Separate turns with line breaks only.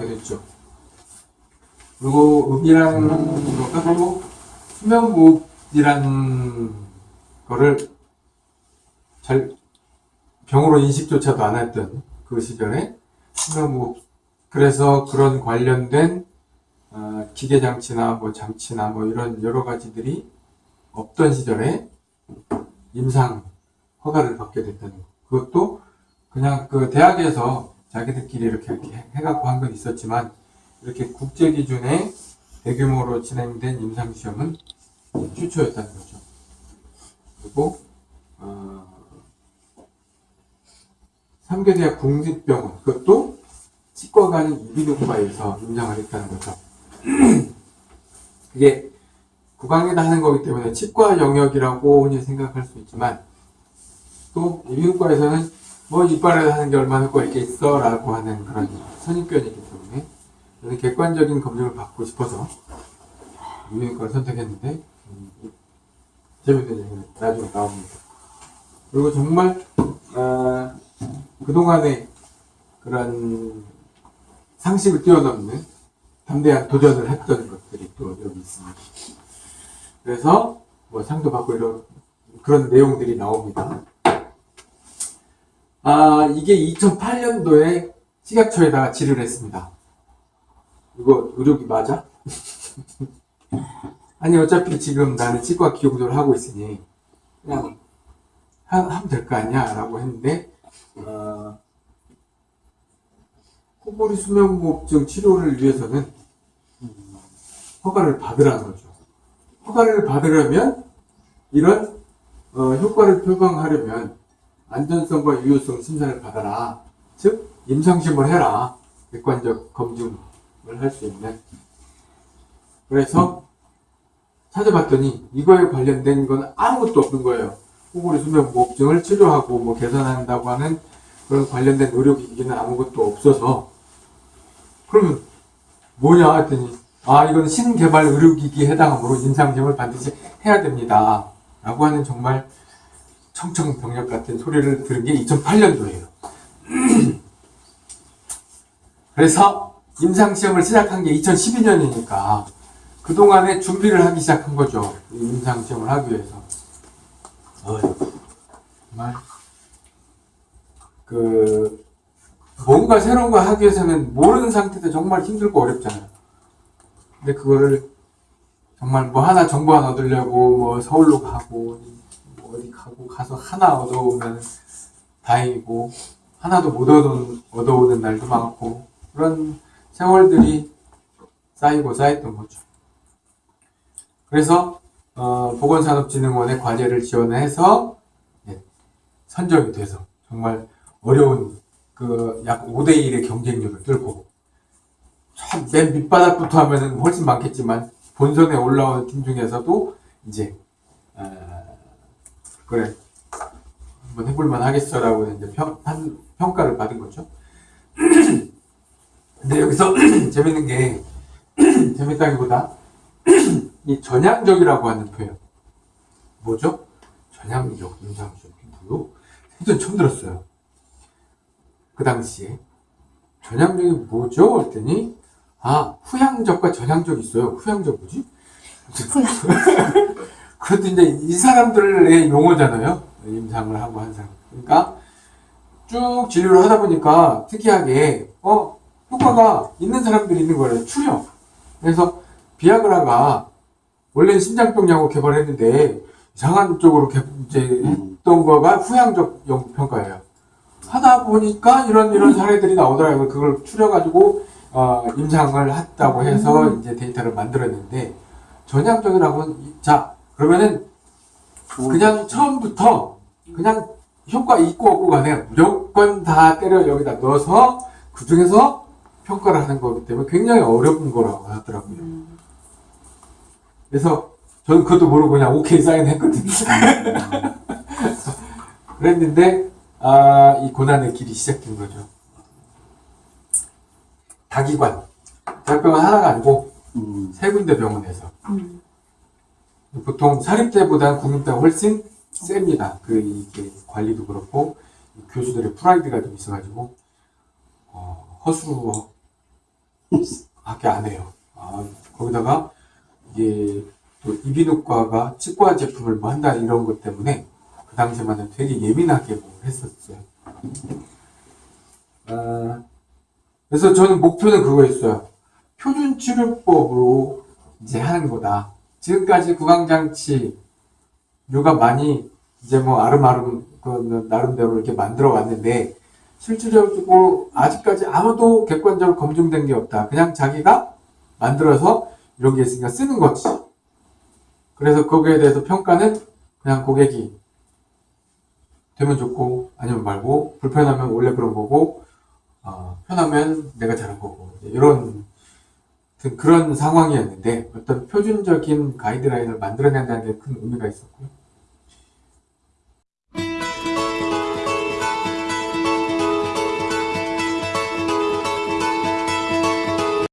됐죠. 그리고 음이라는 거가 또 수면무호흡이라는 거를 잘 병으로 인식조차도 안 했던 그 시절에 수면무호흡 그래서 그런 관련된 어, 기계 장치나 뭐 장치나 뭐 이런 여러 가지들이 없던 시절에 임상 허가를 받게 됐다는 거. 그것도 그냥 그 대학에서 자기들끼리 이렇게, 이렇게 해갖고 한 건 있었지만 이렇게 국제 기준의 대규모로 진행된 임상 시험은 최초였다는 거죠. 그리고 어, 삼교대학 국립병원 그것도 치과가 아닌 이비인후과에서 임상을 했다는 거죠. 그게 구강에다 하는 거기 때문에 치과 영역이라고 흔히 생각할 수 있지만 또 이비인후과에서는 뭐 이빨에 하는 게 얼마나 효과가 있겠어 라고 하는 그런 선입견이기 때문에 저는 객관적인 검증을 받고 싶어서 이비인후과를 선택했는데 음, 재밌는 얘기는 나중에 나옵니다. 그리고 정말 어, 그동안의 그런 상식을 뛰어넘는 담대한 도전을 했던 것들이 또 여기 있습니다. 그래서 뭐 상도 받고 이런 그런 내용들이 나옵니다. 아 이게 2008년도에 식약처에다가 질의를 했습니다. 이거 의료기 맞아? 아니 어차피 지금 나는 치과 기용조를 하고 있으니 그냥 하, 하면 될 거 아니야 라고 했는데 어, 코골이 수면무호흡증 치료를 위해서는 음, 허가를 받으라는 거죠. 허가를 받으려면 이런 어, 효과를 표방하려면 안전성과 유효성 심사를 받아라. 즉 임상심을 해라. 객관적 검증을 할 수 있는. 그래서 찾아봤더니 이거에 관련된 건 아무것도 없는 거예요. 코골이 수면 무호흡증을 치료하고 뭐 개선한다고 하는 그런 관련된 의료기기는 아무것도 없어서 그러면 뭐냐 했더니 아 이건 신개발 의료기기에 해당하므로 임상시험을 반드시 해야 됩니다 라고 하는 정말 청청병력 같은 소리를 들은 게 2008년도예요. 그래서 임상시험을 시작한 게 2012년이니까 그동안에 준비를 하기 시작한 거죠. 임상시험을 하기 위해서. 어, 정말. 그 뭔가 새로운 거 하기 위해서는 모르는 상태도 정말 힘들고 어렵잖아요. 근데 그거를 정말 뭐 하나 정보 하나 얻으려고 뭐 서울로 가고 뭐 어디 가고 가서 하나 얻어오면 다행이고 하나도 못 얻어오는, 날도 많고 그런 세월들이 쌓이고 쌓였던 거죠. 그래서 어, 보건산업진흥원의 과제를 지원해서 예, 선정이 돼서 정말 어려운 그 약 5대1의 경쟁력을 뚫고 참맨 밑바닥부터 하면은 훨씬 많겠지만 본선에 올라오는 팀 중에서도 이제 어, 그래 한번 해볼만 하겠어라고 이제 평, 한, 평가를 받은 거죠. 근데 여기서 재밌는 게 재밌다기보다 이 전향적이라고 하는 표현 뭐죠? 전향적, 인상적 뭐요? 생전 처음 들었어요. 그 당시에 전향적이 뭐죠? 했더니 아 후향적과 전향적 있어요. 후향적 뭐지? 그것도 이제 이 사람들의 용어잖아요. 임상을 하고 한 사람. 그러니까 쭉 진료를 하다 보니까 특이하게 어 효과가 있는 사람들이 있는 거예요. 출혈. 그래서 비아그라가 원래는 심장병 약을 개발했는데 이상한 쪽으로 개, 이제 했던 거가 후향적 평가예요. 하다 보니까 이런 이런 사례들이 나오더라고요. 그걸 추려가지고 어, 임상을 했다고 해서
음.
이제 데이터를 만들었는데 전향적이라고는 자 그러면은 그냥 처음부터 그냥 효과 있고 없고 간에 무조건 다 때려 여기다 넣어서 그 중에서 평가를 하는 거기 때문에 굉장히 어려운 거라고 하더라고요.
음.
그래서 저는 그것도 모르고 그냥 오케이 사인 했거든요. 그랬는데 아, 이 고난의 길이 시작된 거죠. 다기관. 대학병원 하나가 아니고
음.
세 군데 병원에서
음.
보통 사립대보다 국립대가 훨씬 셉니다. 그 이게 관리도 그렇고 교수들의 프라이드가 좀 있어가지고 어, 허수 밖에 안 해요. 아, 거기다가 이게 또 이비인후과가 치과 제품을 뭐 한다 이런 것 때문에 그 당시에만은 되게 예민하게 뭐 했었어요. 아, 그래서 저는 목표는 그거였어요. 표준 치료법으로 이제 하는 거다. 지금까지 구강장치 류가 많이 이제 뭐 아름아름 그 나름대로 이렇게 만들어 왔는데 실질적으로 아직까지 아무도 객관적으로 검증된 게 없다. 그냥 자기가 만들어서 이런 게 있으니까 쓰는 거지. 그래서 거기에 대해서 평가는 그냥 고객이 되면 좋고 아니면 말고 불편하면 원래 그런 거고 어, 편하면 내가 잘한 거고 이런 그런 상황이었는데 어떤 표준적인 가이드라인을 만들어낸다는 게큰 의미가 있었고요.